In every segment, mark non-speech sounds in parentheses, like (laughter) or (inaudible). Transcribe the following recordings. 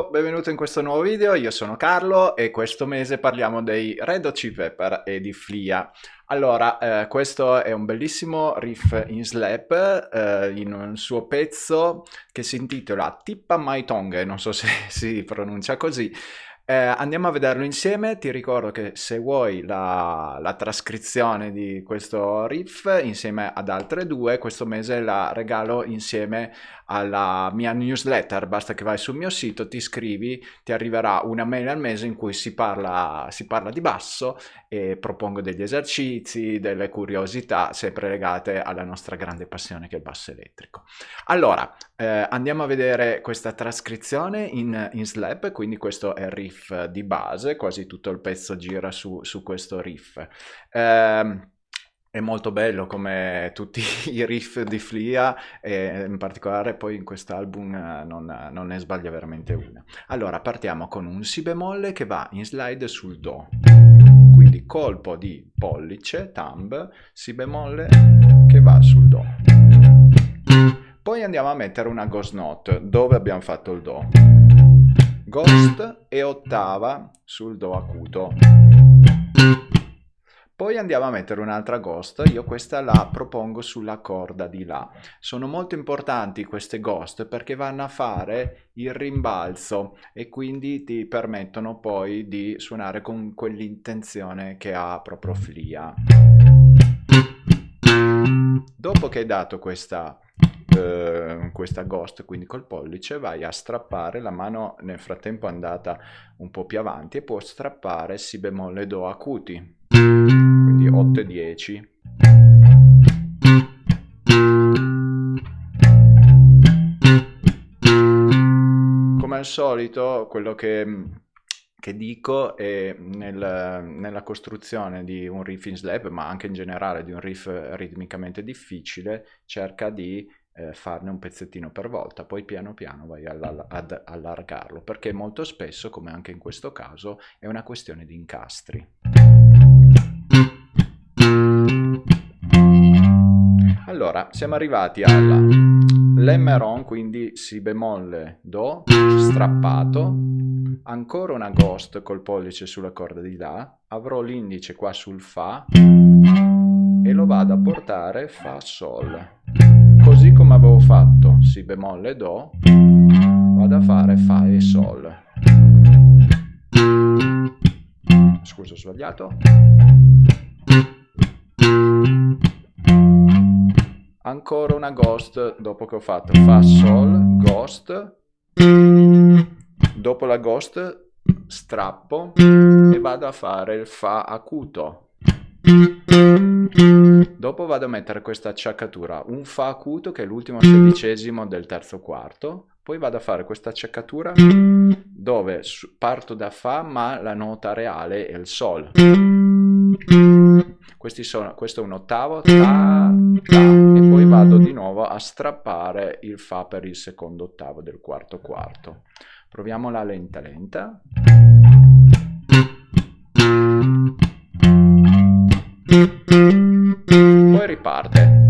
Ciao, benvenuto in questo nuovo video, io sono Carlo e questo mese parliamo dei Red Hot Chili Pepper e di Flia. Allora, eh, questo è un bellissimo riff in slap eh, in un suo pezzo che si intitola Tippa My Tongue, non so se (laughs) si pronuncia così, eh, andiamo a vederlo insieme, ti ricordo che se vuoi la, la, trascrizione di questo riff insieme ad altre due, questo mese la regalo insieme alla mia newsletter, basta che vai sul mio sito, ti iscrivi, ti arriverà una mail al mese in cui si parla, si parla di basso e propongo degli esercizi, delle curiosità, sempre legate alla nostra grande passione che è il basso elettrico. Allora, eh, andiamo a vedere questa trascrizione in, in slap, quindi questo è il riff di base, quasi tutto il pezzo gira su, su questo riff. Eh, è molto bello come tutti (laughs) i riff di Flia e in particolare poi in quest'album eh, non, non, ne sbaglia veramente una. Allora partiamo con un Si bemolle che va in slide sul Do, quindi colpo di pollice, thumb, Si bemolle che va sul Do. Poi andiamo a mettere una ghost note dove abbiamo fatto il Do. Ghost e ottava sul Do acuto. Poi andiamo a mettere un'altra ghost, io questa la propongo sulla corda di là. Sono molto importanti queste ghost perché vanno a fare il rimbalzo e quindi ti permettono poi di suonare con quell'intenzione che ha proprio Flia. Dopo che hai dato questa eh, questa ghost quindi col pollice vai a strappare la mano nel frattempo è andata un po' più avanti e può strappare si bemolle do acuti quindi 8 e 10 come al solito quello che, che dico è nel, nella costruzione di un riff in slap ma anche in generale di un riff ritmicamente difficile cerca di eh, farne un pezzettino per volta, poi piano piano vai ad allargarlo, perché molto spesso, come anche in questo caso, è una questione di incastri. Siamo arrivati alla Lemmeron, quindi Si bemolle Do, strappato, ancora una Ghost col pollice sulla corda di La, avrò l'indice qua sul Fa e lo vado a portare Fa Sol. Così come avevo fatto Si bemolle Do, vado a fare Fa e Sol. Scusa, ho sbagliato ancora una ghost dopo che ho fatto. Fa sol ghost. Dopo la ghost strappo e vado a fare il fa acuto. Dopo vado a mettere questa acciaccatura. Un fa acuto che è l'ultimo sedicesimo del terzo quarto. Poi vado a fare questa acciaccatura dove parto da fa ma la nota reale è il sol. Sono, questo è un ottavo, ta, ta, e poi vado di nuovo a strappare il fa per il secondo ottavo del quarto quarto. Proviamola lenta lenta. Poi riparte.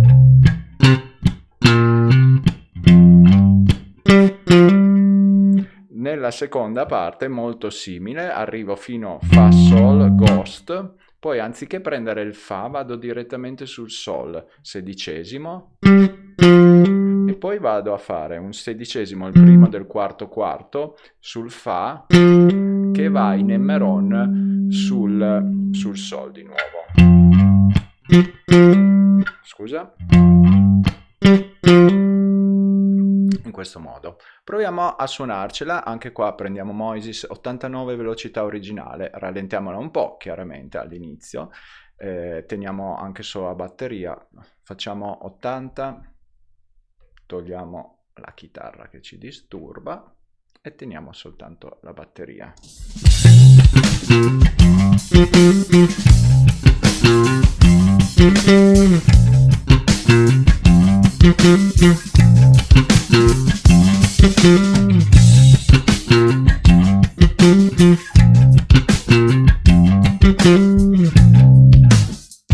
Nella seconda parte, molto simile, arrivo fino a Fa Sol Ghost, poi anziché prendere il Fa vado direttamente sul Sol, sedicesimo, e poi vado a fare un sedicesimo, il primo del quarto quarto, sul Fa, che va in Emmeron sul, sul Sol di nuovo. Scusa questo modo. Proviamo a suonarcela, anche qua prendiamo Moises 89 velocità originale, rallentiamola un po' chiaramente all'inizio, eh, teniamo anche solo la batteria, facciamo 80, togliamo la chitarra che ci disturba e teniamo soltanto la batteria.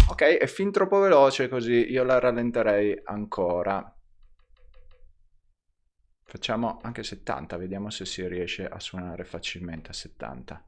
Ok, è fin troppo veloce così, io la rallenterei ancora. Facciamo anche 70, vediamo se si riesce a suonare facilmente a 70.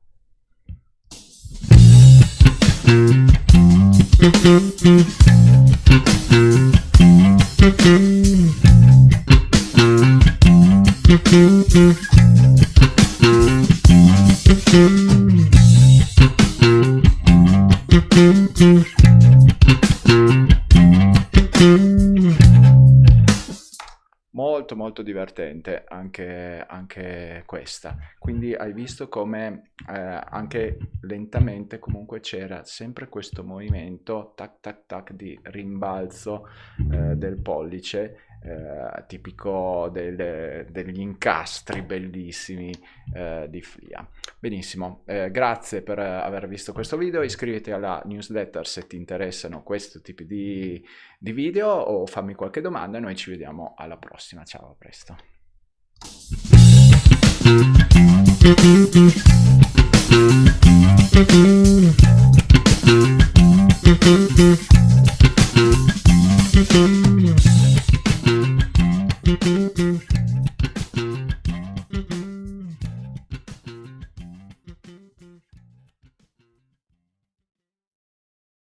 Molto molto divertente anche, anche questa. Quindi hai visto come eh, anche lentamente comunque c'era sempre questo movimento tac tac tac di rimbalzo eh, del pollice eh, tipico del, degli incastri bellissimi eh, di Flia. Benissimo, eh, grazie per aver visto questo video, iscriviti alla newsletter se ti interessano questi tipi di, di video o fammi qualche domanda e noi ci vediamo alla prossima, ciao, a presto.